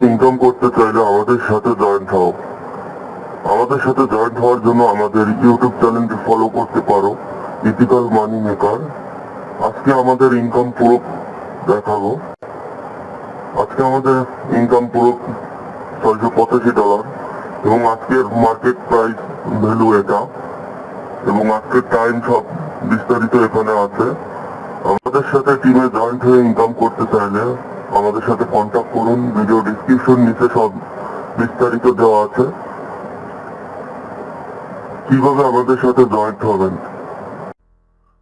Income করতে চাইলে আমাদের সাথে জয়েন্ট হও। আমাদের সাথে জয়েন্ট হওয়ার জন্য আমাদের ইউটিউব চ্যানেলটি ফলো করতে পারো। ইথিক্যাল মানি মেকার আজকে আমাদের ইনকাম পুরো দেখাবো। আজকে আমাদের ইনকাম পুরো ছয়শো পঁচাশি ডলার এবং আজকের মার্কেট প্রাইস ভ্যালু এটা। এবং আজকের টাইম সব বিস্তারিত এখানে আছে। আমাদের সাথে টিমে জয়েন্ট হয়ে ইনকাম করতে চাইলে আমাদের সাথে কন্ট্যাক্ট করুন ভিডিও ডিসক্রিপশন নিচে সব বিস্তারিত দেওয়া আছে। কীভাবে আমাদের সাথে জয়েন্ট হবেন?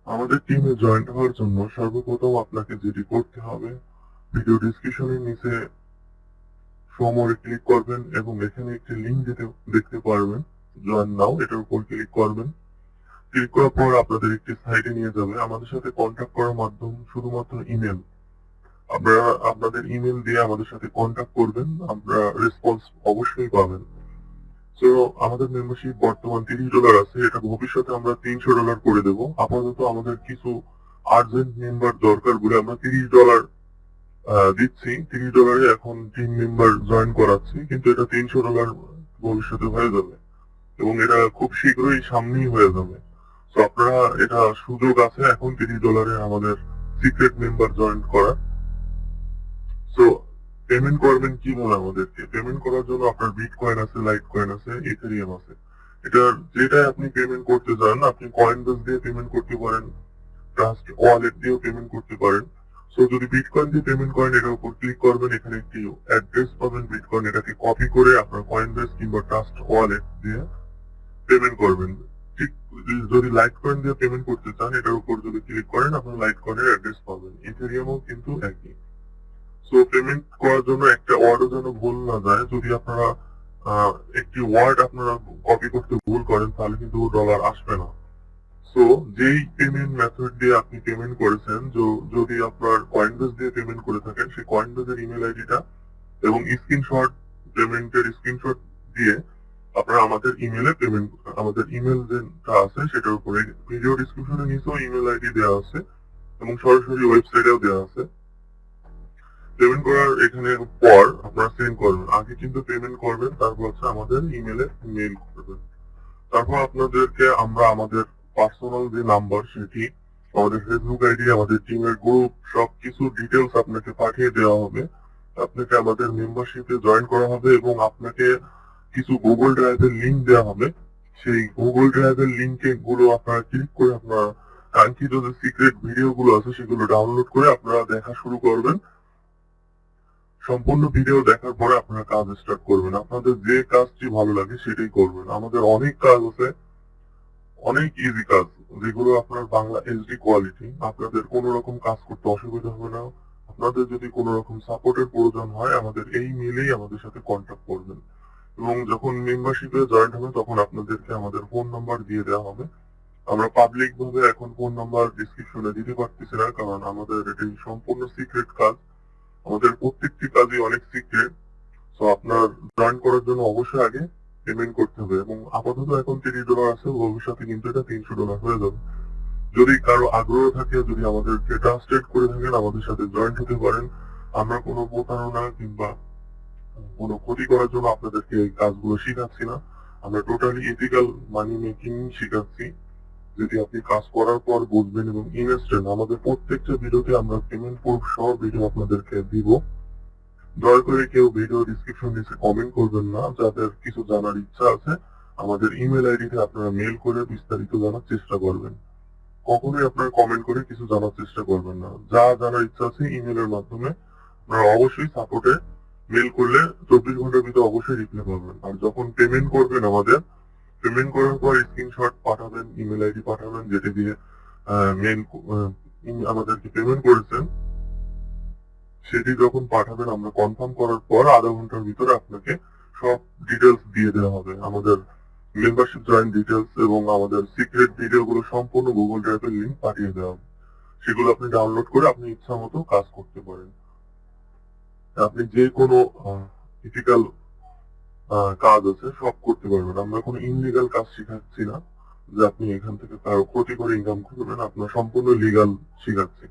আমাদের টিমে জয়েন্ট হওয়ার জন্য সর্বপ্রথম আপনাকে যেটি করতে হবে ভিডিও ডিসক্রিপশনের নিচে সমরে ক্লিক করবেন এবং এখানে একটি লিঙ্ক দিতে দেখতে পারবেন জয়েন নাও এটার উপর ক্লিক করবেন। ক্লিক করার পর আপনাদের একটি সাইটে নিয়ে যাবে। আমাদের সাথে কন্ট্যাক্ট করার মাধ্যম শুধুমাত্র ইমেল আপনারা আপনাদের ইমেল দিয়ে আমাদের সাথে কন্ট্যাক্ট করবেন, আমরা রেসপন্স অবশ্যই পাবেন। তো আমাদের মেম্বারশিপ বর্তমান তিরিশ ডলার আছে, এটা ভবিষ্যতে আমরা তিনশো ডলার করে দেব। আপাতত আমাদের কিছু আর্জেন্ট মেম্বার দরকার বলে আমরা তিরিশ ডলার দিচ্ছি। তিরিশ ডলারে এখন টিম মেম্বার জয়েন করাচ্ছি, কিন্তু এটা তিনশো ডলার ভবিষ্যতে হয়ে যাবে। এবং এটা খুব শীঘ্রই সামনেই হয়ে যাবে। তো আপনারা এটা সুযোগ আছে এখন তিরিশ ডলারে আমাদের সিক্রেট মেম্বার জয়েন করার। তো পেমেন্ট করবেন কীভাবে আমাদেরকে? পেমেন্ট করার জন্য আপনার বিট কয়েন আছে লাইট কয়েন আছে ইথেরিয়াম আছে। এটা যেটাই আপনি পেমেন্ট করতে চান, আপনি কয়েন বেস দিয়ে পেমেন্ট করতে পারেন ট্রাস্ট ওয়ালেট দিয়েও পেমেন্ট করতে পারেন। সো যদি বিটকয়েন দিয়ে পেমেন্ট করেন, এটার উপর ক্লিক করবেন, এখানে একটি অ্যাড্রেস পাবেন বিটকয়েন এটাকে কপি করে আপনার কয়েন বেস কিংবা ট্রাস্ট ওয়ালেট দিয়ে পেমেন্ট করবেন। ঠিক যদি লাইট কয়েন দিয়ে পেমেন্ট করতে চান, এটার উপর যদি ক্লিক করেন, আপনার লাইট কয়েনের অ্যাড্রেস পাবেন। ইথেরিয়ামও কিন্তু একই। সো পেমেন্ট করার জন্য একটা ওয়ার্ডও যেন ভুল না যায়, যদি আপনারা একটি ওয়ার্ড আপনারা কপি করতে ভুল করেন, তাহলে কিন্তু ডলার আসবে না। সো যেই পেমেন্ট মেথড দিয়ে আপনি পেমেন্ট করেছেন যদি আপনার কয়েনবেস দিয়ে পেমেন্ট করে থাকেন, সেই কয়েনবেসের ইমেল আইডিটা এবং স্ক্রিনশট পেমেন্টের স্ক্রিনশট দিয়ে আপনারা আমাদের ইমেলে পেমেন্ট আমাদের ইমেল যেটা আছে, সেটার উপরে ভিডিও ডিসক্রিপশনে নিচেও ইমেল আইডি দেওয়া আছে এবং সরাসরি ওয়েবসাইটেও দেওয়া আছে। পেমেন্ট করার এখানে পর আপনারা সেন্ড করবেন। আগে কিন্তু পেমেন্ট করবেন, তারপর হচ্ছে আমাদের ইমেলে মেইল করবেন। তারপর আপনাদেরকে আমরা আমাদের পার্সোনাল যে নাম্বার সেটি, আমাদের ফেসবুক আইডি আমাদের টিমের গ্রুপ সবকিছু ডিটেলস আপনাকে পাঠিয়ে দেওয়া হবে। আপনাকে আমাদের মেম্বারশিপে জয়েন করা হবে এবং আপনাকে কিছু গুগল ড্রাইভের লিংক দেওয়া হবে। সেই গুগল ড্রাইভের লিংকে গুলো আপনারা ক্লিক করে আপনার কাঙ্ক্ষিত যে সিক্রেট ভিডিও গুলো আছে, সেগুলো ডাউনলোড করে আপনারা দেখা শুরু করবেন। সম্পূর্ণ ভিডিও দেখার পরে আপনারা কাজ স্টার্ট করবেন। আপনাদের যে কাজটি ভালো লাগে সেটাই করবেন। আমাদের অনেক কাজ আছে, অনেক ইজি কাজ, যেগুলো আপনার বাংলা এইচডি কোয়ালিটি আপনাদের কোনো রকম কাজ করতে অসুবিধা হবে না। আপনাদের যদি কোনো রকম সাপোর্টের প্রয়োজন হয়, আমাদের এই মেলেই আমাদের সাথে কন্ট্যাক্ট করবেন। এবং যখন মেম্বারশিপে জয়েন্ট হবে, তখন আপনাদেরকে আমাদের ফোন নাম্বার দিয়ে দেওয়া হবে। আমরা পাবলিক ভাবে এখন ফোন নাম্বার ডিসক্রিপশনে দিতে পারতেছি না, কারণ আমাদের এটি সম্পূর্ণ সিক্রেট কাজ। আমাদের প্রত্যেকটি কাজই অনেক সিক্রেট তো আপনার জয়েন করার জন্য অবশ্যই আগে পেমেন্ট করতে হবে এবং আপাতত এখন তিরিশ ডলার আছে, ভবিষ্যতে কিন্তু এটা তিনশো ডলার হয়ে যাবে। যদি কারও আগ্রহ থাকে, যদি আমাদেরকে ট্রান্সলেট করে থাকেন, আমাদের সাথে জয়েন্ট হতে পারেন, আমরা কোনো প্রতারণা কিংবা কোনো ক্ষতি করার জন্য আপনাদেরকে এই কাজগুলো শেখাচ্ছি না। আমরা টোটালি ইথিক্যাল মানি মেকিং শেখাচ্ছি। যদি আপনি কাজ করার পর বুঝবেন এবং ইনস্ট্যান্ট আমাদের প্রত্যেকটা ভিডিওতে আমরা পেমেন্ট প্রুফ সহ ভিডিও আপনাদেরকে দিব। দয়া করে কেউ ভিডিও ডিসক্রিপশন নিচে কমেন্ট করবেন না, যাদের কিছু জানার ইচ্ছা আছে, আমাদের ইমেল আইডিতে আপনারা মেল করে বিস্তারিত জানার চেষ্টা করবেন। কখনোই আপনারা কমেন্ট করে কিছু জানার চেষ্টা করবেন না। যা জানার ইচ্ছা আছে ইমেলের মাধ্যমে আপনারা অবশ্যই সাপোর্টে মেল করলে চব্বিশ ঘণ্টার ভিতরে অবশ্যই রিপ্লাই পাবেন। আর যখন পেমেন্ট করবেন আমাদের পেমেন্ট করার পর স্ক্রিনশট পাঠাবেন ইমেল আইডি পাঠাবেন, যেটা দিয়ে মেল আমাদেরকে পেমেন্ট করেছেন। সেটি যখন পাঠাবেন, আমরা কনফার্ম করার পর আধা ঘণ্টার ভিতরে আপনাকে সব ডিটেলস দিয়ে দেওয়া হবে। আমাদের মেম্বারশিপ জয়েন ডিটেলস এবং আমাদের সিক্রেট ভিডিও গুলো সম্পূর্ণ গুগল ড্রাইভের লিঙ্ক পাঠিয়ে দেওয়া হবে। সেগুলো আপনি ডাউনলোড করে আপনি ইচ্ছা মতো কাজ করতে পারেন। আপনি যে কোনো ইথিক্যাল কাজ আছে, সব করতে পারবেন। আমরা কোনো ইনলিগাল কাজ শিখাচ্ছি না যে আপনি এখান থেকে কারও ক্ষতি করে ইনকাম করবেন আপনার সম্পূর্ণ লিগাল শেখাচ্ছি।